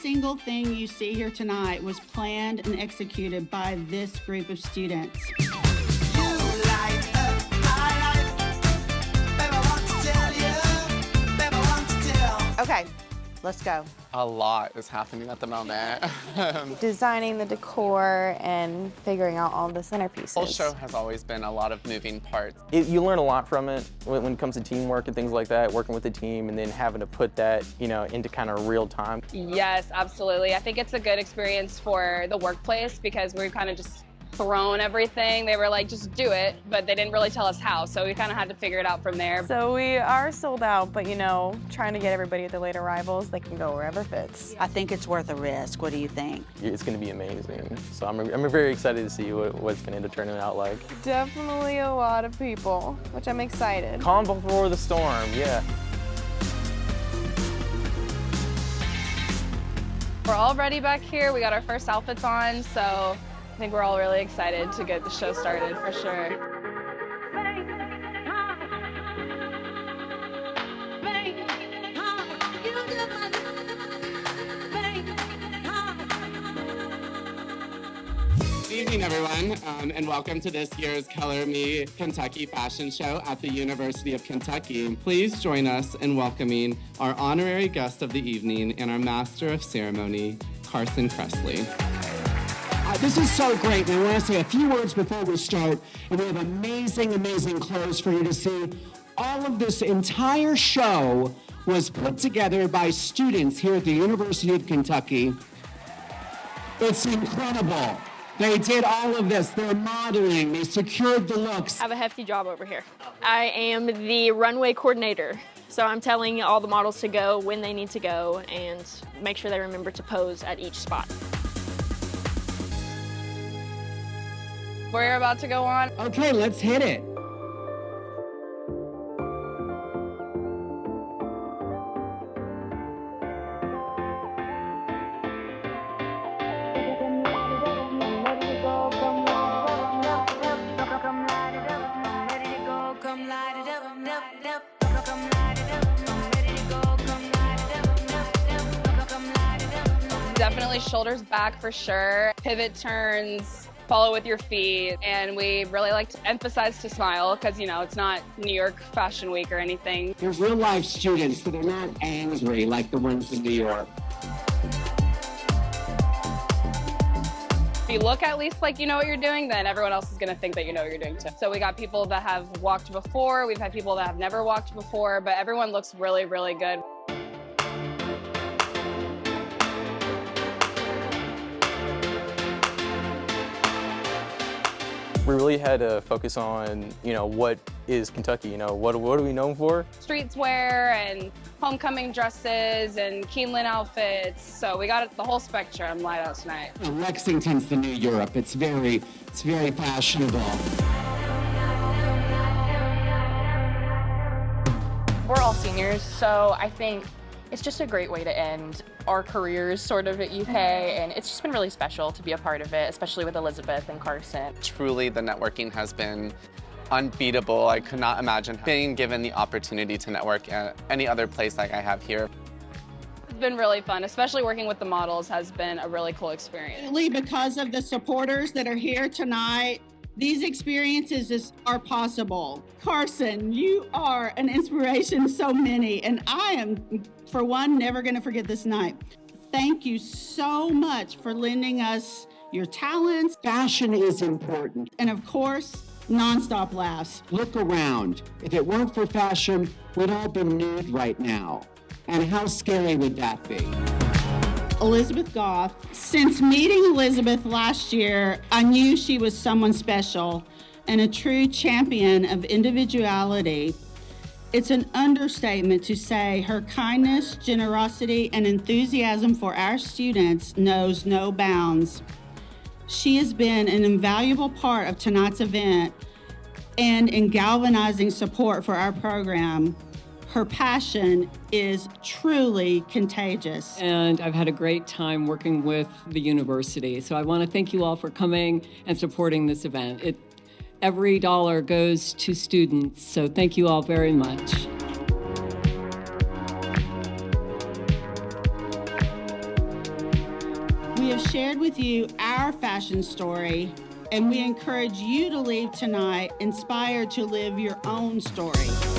single thing you see here tonight was planned and executed by this group of students. Okay, let's go. A lot is happening at the moment. Designing the decor and figuring out all the centerpieces. The whole show has always been a lot of moving parts. It, you learn a lot from it when, when it comes to teamwork and things like that, working with the team and then having to put that, you know, into kind of real time. Yes, absolutely. I think it's a good experience for the workplace because we're kind of just thrown everything. They were like, just do it, but they didn't really tell us how, so we kind of had to figure it out from there. So we are sold out, but you know, trying to get everybody at the late arrivals, they can go wherever fits. I think it's worth a risk. What do you think? It's going to be amazing. So I'm, I'm very excited to see what, what it's going to end up turning out like. Definitely a lot of people, which I'm excited. Calm before the storm, yeah. We're all ready back here. We got our first outfits on, so I think we're all really excited to get the show started for sure. Good evening, everyone, um, and welcome to this year's Color Me Kentucky fashion show at the University of Kentucky. Please join us in welcoming our honorary guest of the evening and our master of ceremony, Carson Kressley. Uh, this is so great, and I want to say a few words before we start. And we have amazing, amazing clothes for you to see. All of this entire show was put together by students here at the University of Kentucky. It's incredible. They did all of this. They're modeling. They secured the looks. I have a hefty job over here. I am the runway coordinator. So I'm telling all the models to go when they need to go and make sure they remember to pose at each spot. We're about to go on. Okay, let's hit it. Definitely shoulders back for sure. Pivot turns, follow with your feet, and we really like to emphasize to smile because, you know, it's not New York Fashion Week or anything. They're real life students, so they're not angry like the ones in New York. If you look at least like you know what you're doing, then everyone else is going to think that you know what you're doing too. So we got people that have walked before, we've had people that have never walked before, but everyone looks really, really good. We really had to focus on, you know, what is Kentucky, you know, what, what are we known for? Streetswear and homecoming dresses and Keeneland outfits. So we got the whole spectrum light out tonight. Lexington's the new Europe. It's very, it's very fashionable. We're all seniors, so I think it's just a great way to end our careers sort of at UK, mm-hmm. and it's just been really special to be a part of it, especially with Elizabeth and Carson. Truly, the networking has been unbeatable. I could not imagine being given the opportunity to network at any other place like I have here. It's been really fun, especially working with the models has been a really cool experience. Because of the supporters that are here tonight, these experiences is, are possible. Carson, you are an inspiration to so many, and I am, for one, never going to forget this night. Thank you so much for lending us your talents. Fashion is important. And of course, nonstop laughs. Look around. If it weren't for fashion, we'd all be nude right now. And how scary would that be? Elizabeth Goff. Since meeting Elizabeth last year, I knew she was someone special and a true champion of individuality. It's an understatement to say her kindness, generosity, and enthusiasm for our students knows no bounds. She has been an invaluable part of tonight's event and in galvanizing support for our program. Her passion is truly contagious. And I've had a great time working with the university. So I want to thank you all for coming and supporting this event. It, every dollar goes to students. So thank you all very much. We have shared with you our fashion story, and we encourage you to leave tonight inspired to live your own story.